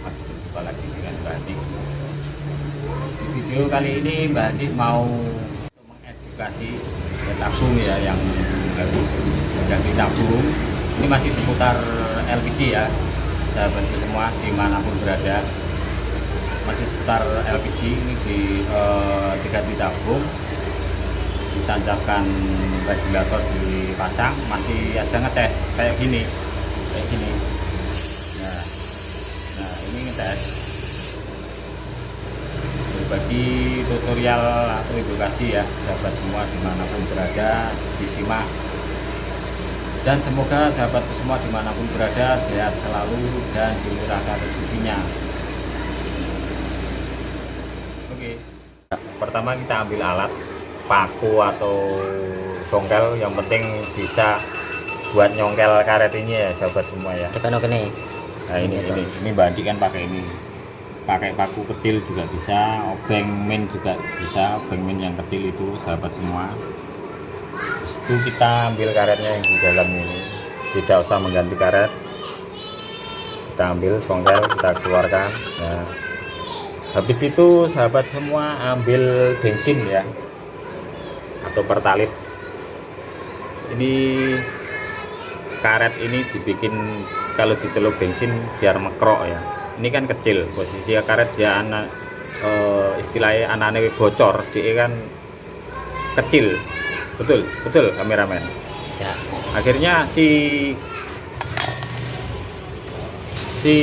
masih berjumpa lagi dengan Mbak Andi. Di video kali ini Mbak Andi mau mengedukasi ya, tabung ya yang harus ganti tabung. Ini masih seputar LPG ya sahabatku semua di mana pun berada. Masih seputar LPG ini di eh, diganti tabung. Ditancapkan regulator dipasang masih aja ngetes kayak gini kayak gini. Nah, nah ini ngetes berbagi tutorial atau edukasi ya sahabat semua di mana pun berada disimak dan semoga sahabatku semua di mana pun berada sehat selalu dan dimurahkan rezekinya. Oke. Pertama kita ambil alat paku atau songkel yang penting bisa buat nyongkel karet ini ya sahabat semua ya. Oke nih nah ini ini ini bandi kan pakai ini. Pakai paku kecil juga bisa obeng min juga bisa obeng min yang kecil itu sahabat semua. Terus itu kita ambil karetnya yang di dalam ini. Tidak usah mengganti karet. Kita ambil songkel kita keluarkan. Nah habis itu sahabat semua ambil bensin ya atau pertalit ini karet ini dibikin kalau dicelup bensin biar mekrok ya. Ini kan kecil posisi karet dia anak eh, istilahnya anak-anak bocor dia kan kecil. Betul betul kameramen. Ya. Akhirnya si si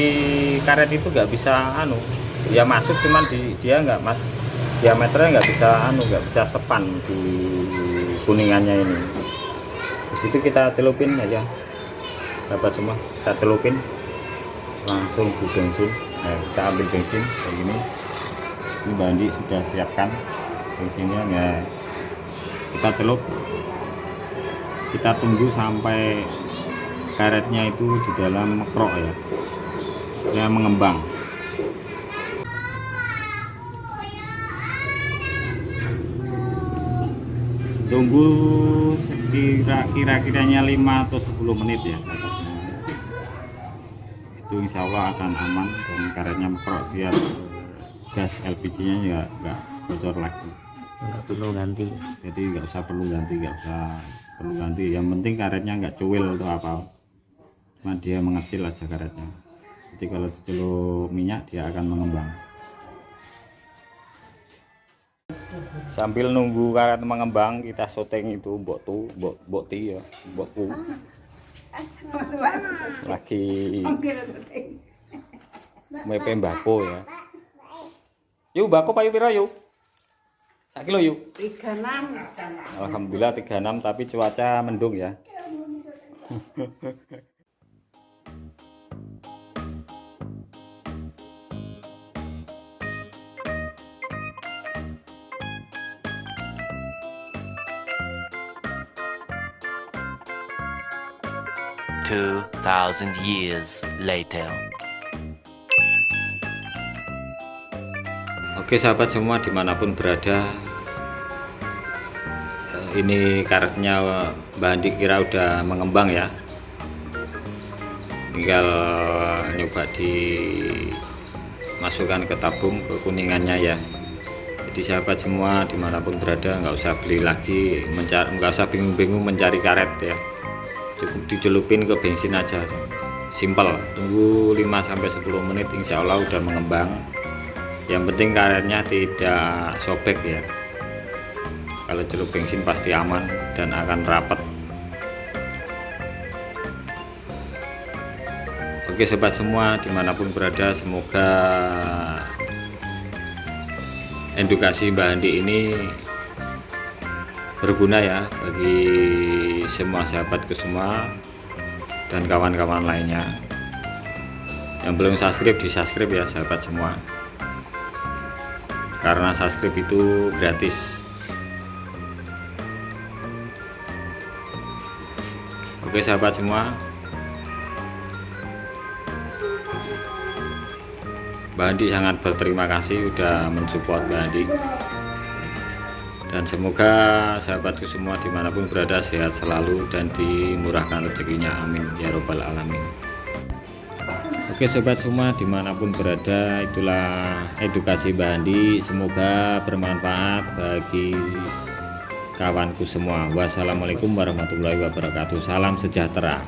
karet itu nggak bisa anu ya masuk cuman di dia nggak mas diameternya nggak bisa anu nggak bisa sepan di kuningannya ini. Di situ kita celupin aja dapat semua. Kita celupin langsung di bensin nah, kita ambil bensin kayak gini. Ini bandi sudah siapkan. Bensinnya ya kita celup. Kita tunggu sampai karetnya itu di dalam mekrok ya. Setelah mengembang. Tunggu kira-kiranya 5 atau 10 menit ya. Itu insya Allah akan aman dan karetnya mekrok biar gas LPG nya juga nggak bocor lagi. Nggak perlu ganti. Jadi nggak usah perlu ganti nggak usah perlu ganti. Yang penting karetnya nggak cuil atau apa. Cuma dia mengecil aja karetnya. Jadi kalau dicelup minyak dia akan mengembang. Sambil nunggu karet mengembang kita syuting itu mbok tu mbok mbok ti ya mbokku lagi. Mepe mbako ya. Yuk mbako payu pira yuk. Sak kilo yuk. Tiga enam Alhamdulillah 36 tapi cuaca mendung ya. Two thousand years later. Oke sahabat semua di mana pun berada eh, ini karetnya Mbak Andi kira udah mengembang ya. Tinggal nyoba dimasukkan ke tabung ke kuningannya ya. Jadi sahabat semua di mana pun berada nggak usah beli lagi nggak usah bingung-bingung mencari karet ya cukup dicelupin ke bensin aja. Simpel. Tunggu 5-10 menit insya Allah udah mengembang. Yang penting karetnya tidak sobek ya. Kalau celup bensin pasti aman dan akan rapat oke sobat semua di mana pun berada semoga edukasi Mbak Andi ini berguna ya bagi semua sahabatku semua dan kawan-kawan lainnya. Yang belum subscribe di subscribe ya sahabat semua. Karena subscribe itu gratis. Oke sahabat semua. Mbak Andi sangat berterima kasih udah mensupport Mbak Andi dan semoga sahabatku semua di mana pun berada sehat selalu dan dimurahkan rezekinya. Amin. Ya robbal alamin. Oke sobat semua di mana pun berada itulah edukasi Mbak Andi. Semoga bermanfaat bagi kawanku semua. Wassalamualaikum warahmatullahi wabarakatuh. Salam sejahtera